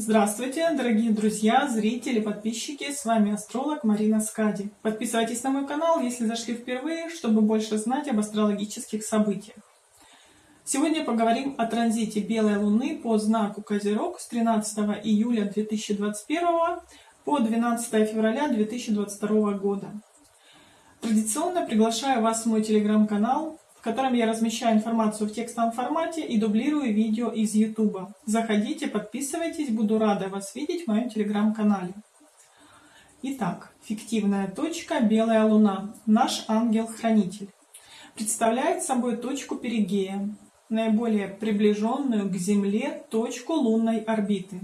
Здравствуйте, дорогие друзья, зрители, подписчики, с вами астролог Марина Скади. Подписывайтесь на мой канал, если зашли впервые, чтобы больше знать об астрологических событиях. Сегодня поговорим о транзите Белой Луны по знаку Козерог с 13 июля 2021 по 12 февраля 2022 года. Традиционно приглашаю вас в мой телеграм-канал, в котором я размещаю информацию в текстовом формате и дублирую видео из YouTube. Заходите, подписывайтесь, буду рада вас видеть в моем телеграм-канале. Итак, фиктивная точка Белая Луна, наш ангел-хранитель, представляет собой точку перигея, наиболее приближенную к Земле точку лунной орбиты.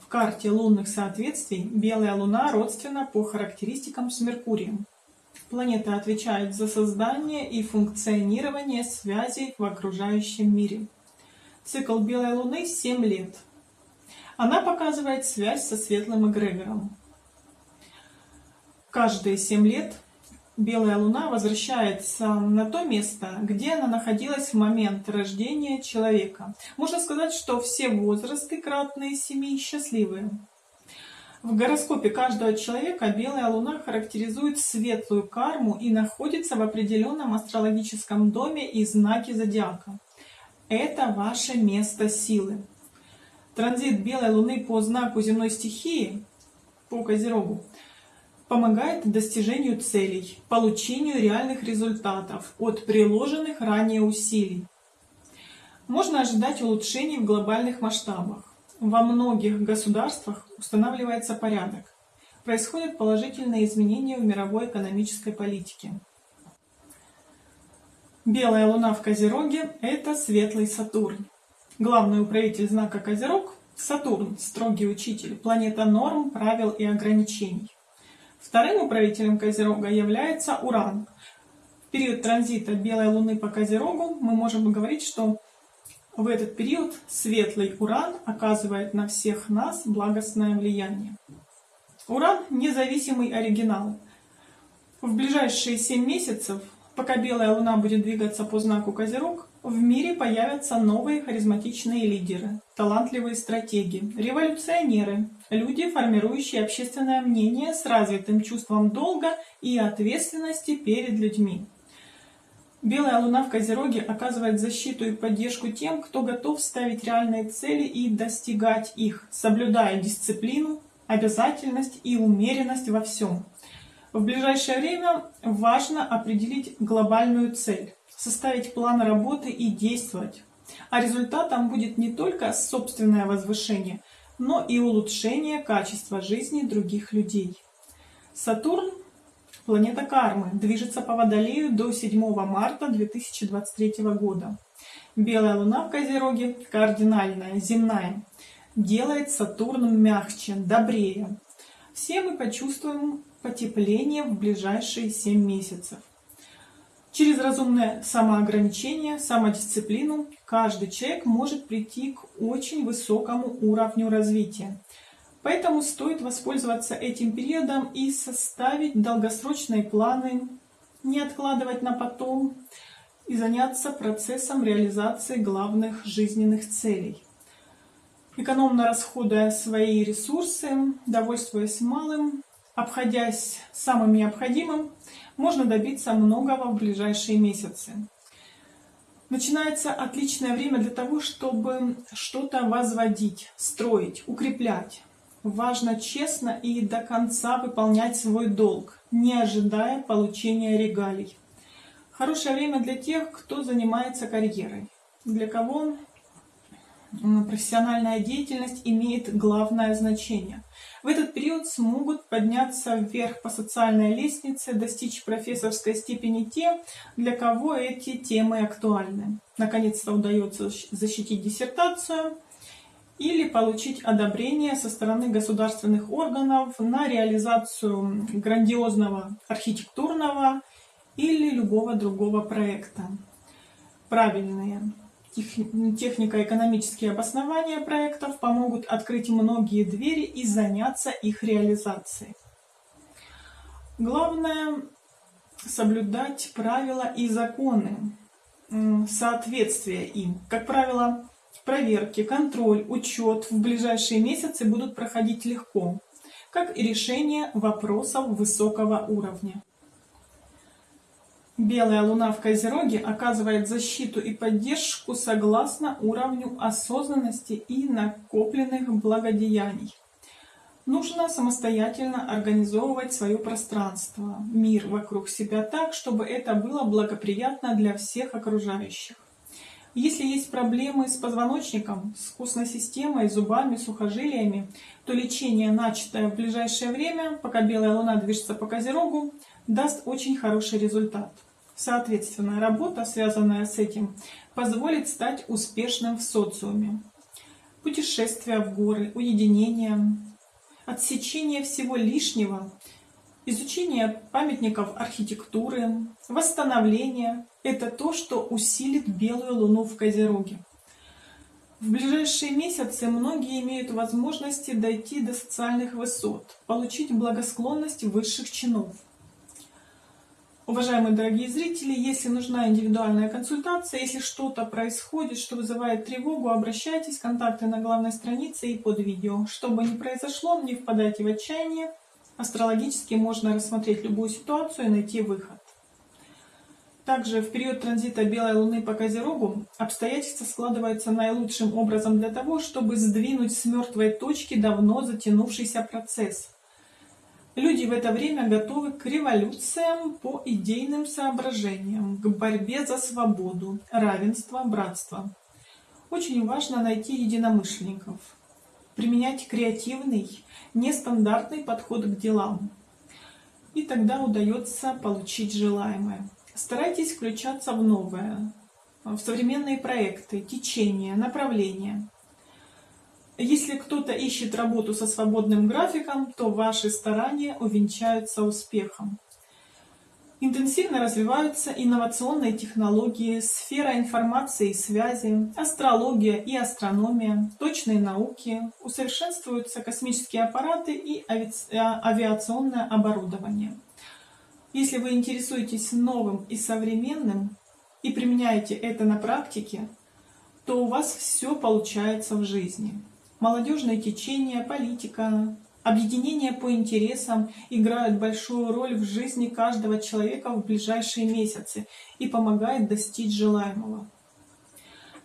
В карте лунных соответствий Белая Луна родственна по характеристикам с Меркурием. Планета отвечает за создание и функционирование связей в окружающем мире. Цикл Белой Луны 7 лет. Она показывает связь со светлым эгрегором. Каждые 7 лет Белая Луна возвращается на то место, где она находилась в момент рождения человека. Можно сказать, что все возрасты кратные семи счастливые. В гороскопе каждого человека белая луна характеризует светлую карму и находится в определенном астрологическом доме и знаке зодиака. Это ваше место силы. Транзит белой луны по знаку земной стихии, по Козерогу, помогает достижению целей, получению реальных результатов от приложенных ранее усилий. Можно ожидать улучшений в глобальных масштабах. Во многих государствах устанавливается порядок. Происходят положительные изменения в мировой экономической политике. Белая луна в Козероге – это светлый Сатурн. Главный управитель знака Козерог – Сатурн, строгий учитель, планета норм, правил и ограничений. Вторым управителем Козерога является Уран. В период транзита Белой Луны по Козерогу мы можем говорить, что в этот период светлый Уран оказывает на всех нас благостное влияние. Уран – независимый оригинал. В ближайшие 7 месяцев, пока белая луна будет двигаться по знаку Козерог, в мире появятся новые харизматичные лидеры, талантливые стратеги, революционеры, люди, формирующие общественное мнение с развитым чувством долга и ответственности перед людьми. Белая луна в Козероге оказывает защиту и поддержку тем, кто готов ставить реальные цели и достигать их, соблюдая дисциплину, обязательность и умеренность во всем. В ближайшее время важно определить глобальную цель, составить план работы и действовать. А результатом будет не только собственное возвышение, но и улучшение качества жизни других людей. Сатурн Планета кармы движется по Водолею до 7 марта 2023 года. Белая луна в Козероге, кардинальная, земная, делает Сатурн мягче, добрее. Все мы почувствуем потепление в ближайшие 7 месяцев. Через разумное самоограничение, самодисциплину каждый человек может прийти к очень высокому уровню развития. Поэтому стоит воспользоваться этим периодом и составить долгосрочные планы, не откладывать на потом и заняться процессом реализации главных жизненных целей. Экономно расходуя свои ресурсы, довольствуясь малым, обходясь самым необходимым, можно добиться многого в ближайшие месяцы. Начинается отличное время для того, чтобы что-то возводить, строить, укреплять важно честно и до конца выполнять свой долг, не ожидая получения регалий. Хорошее время для тех, кто занимается карьерой, для кого профессиональная деятельность имеет главное значение. В этот период смогут подняться вверх по социальной лестнице, достичь профессорской степени те, для кого эти темы актуальны. Наконец-то удается защитить диссертацию, или получить одобрение со стороны государственных органов на реализацию грандиозного архитектурного или любого другого проекта. Правильные технико-экономические обоснования проектов помогут открыть многие двери и заняться их реализацией. Главное соблюдать правила и законы, соответствие им. Как правило, проверки, контроль, учет в ближайшие месяцы будут проходить легко, как и решение вопросов высокого уровня. Белая луна в Козероге оказывает защиту и поддержку согласно уровню осознанности и накопленных благодеяний. Нужно самостоятельно организовывать свое пространство, мир вокруг себя так, чтобы это было благоприятно для всех окружающих. Если есть проблемы с позвоночником, с костной системой, зубами, сухожилиями, то лечение, начатое в ближайшее время, пока белая луна движется по Козерогу, даст очень хороший результат. Соответственно, работа, связанная с этим, позволит стать успешным в социуме. Путешествия в горы, уединение, отсечение всего лишнего, изучение памятников архитектуры, восстановление – это то, что усилит белую луну в Козероге. В ближайшие месяцы многие имеют возможности дойти до социальных высот, получить благосклонность высших чинов. Уважаемые дорогие зрители, если нужна индивидуальная консультация, если что-то происходит, что вызывает тревогу, обращайтесь, контакты на главной странице и под видео. Что бы ни произошло, не впадайте в отчаяние. Астрологически можно рассмотреть любую ситуацию и найти выход. Также в период транзита Белой Луны по Козерогу обстоятельства складываются наилучшим образом для того, чтобы сдвинуть с мертвой точки давно затянувшийся процесс – Люди в это время готовы к революциям по идейным соображениям, к борьбе за свободу, равенство, братство. Очень важно найти единомышленников, применять креативный, нестандартный подход к делам. И тогда удается получить желаемое. Старайтесь включаться в новое, в современные проекты, течения, направления. Если кто-то ищет работу со свободным графиком, то ваши старания увенчаются успехом. Интенсивно развиваются инновационные технологии, сфера информации и связи, астрология и астрономия, точные науки, усовершенствуются космические аппараты и авиационное оборудование. Если вы интересуетесь новым и современным и применяете это на практике, то у вас все получается в жизни молодежные течения, политика, объединения по интересам играют большую роль в жизни каждого человека в ближайшие месяцы и помогают достичь желаемого.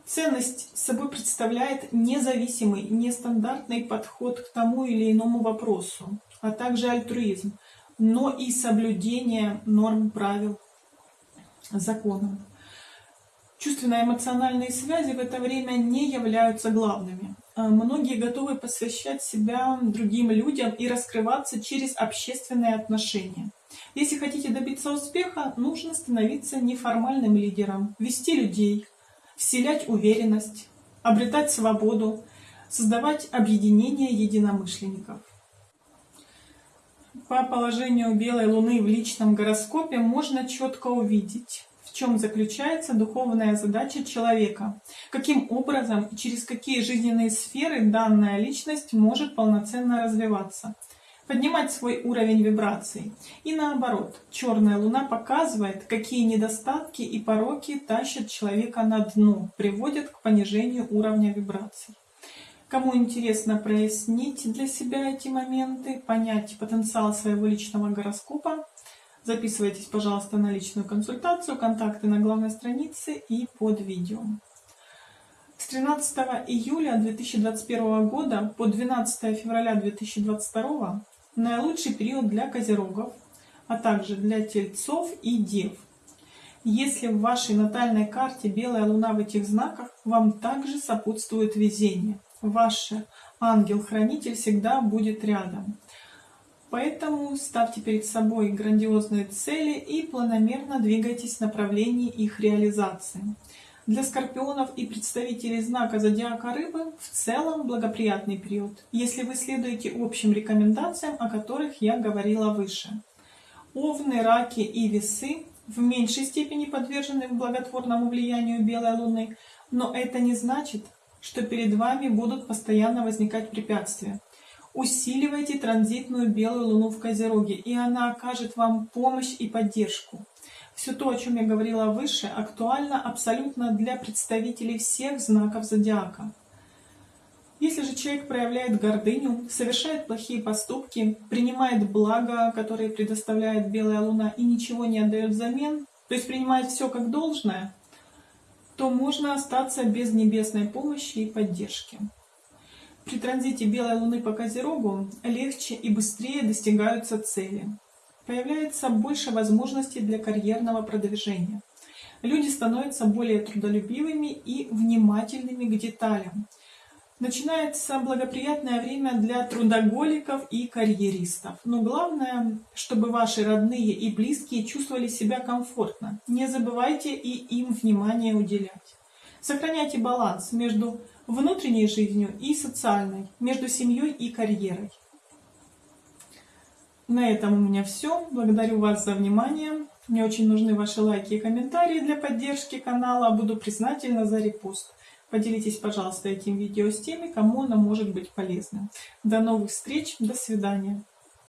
Ценность собой представляет независимый, нестандартный подход к тому или иному вопросу, а также альтруизм, но и соблюдение норм правил, законов. Чувственно-эмоциональные связи в это время не являются главными. А, многие готовы посвящать себя другим людям и раскрываться через общественные отношения. Если хотите добиться успеха, нужно становиться неформальным лидером, вести людей, вселять уверенность, обретать свободу, создавать объединение единомышленников. По положению белой луны в личном гороскопе можно четко увидеть, в чем заключается духовная задача человека, каким образом и через какие жизненные сферы данная личность может полноценно развиваться, поднимать свой уровень вибраций. И наоборот, черная луна показывает, какие недостатки и пороки тащат человека на дно, приводят к понижению уровня вибраций. Кому интересно прояснить для себя эти моменты, понять потенциал своего личного гороскопа, Записывайтесь, пожалуйста, на личную консультацию, контакты на главной странице и под видео. С 13 июля 2021 года по 12 февраля 2022 наилучший период для козерогов, а также для тельцов и дев. Если в вашей натальной карте белая луна в этих знаках, вам также сопутствует везение. Ваш ангел-хранитель всегда будет рядом. Поэтому ставьте перед собой грандиозные цели и планомерно двигайтесь в направлении их реализации. Для скорпионов и представителей знака зодиака рыбы в целом благоприятный период, если вы следуете общим рекомендациям, о которых я говорила выше. Овны, раки и весы в меньшей степени подвержены благотворному влиянию белой луны, но это не значит, что перед вами будут постоянно возникать препятствия. Усиливайте транзитную белую луну в Козероге, и она окажет вам помощь и поддержку. Все то, о чем я говорила выше, актуально абсолютно для представителей всех знаков зодиака. Если же человек проявляет гордыню, совершает плохие поступки, принимает благо, которое предоставляет белая луна, и ничего не отдает взамен, то есть принимает все как должное, то можно остаться без небесной помощи и поддержки. При транзите белой луны по Козерогу легче и быстрее достигаются цели. Появляется больше возможностей для карьерного продвижения. Люди становятся более трудолюбивыми и внимательными к деталям, Начинается благоприятное время для трудоголиков и карьеристов. Но главное, чтобы ваши родные и близкие чувствовали себя комфортно. Не забывайте и им внимание уделять. Сохраняйте баланс между внутренней жизнью и социальной, между семьей и карьерой. На этом у меня все. Благодарю вас за внимание. Мне очень нужны ваши лайки и комментарии для поддержки канала. Буду признательна за репост. Поделитесь, пожалуйста, этим видео с теми, кому оно может быть полезным. До новых встреч, до свидания.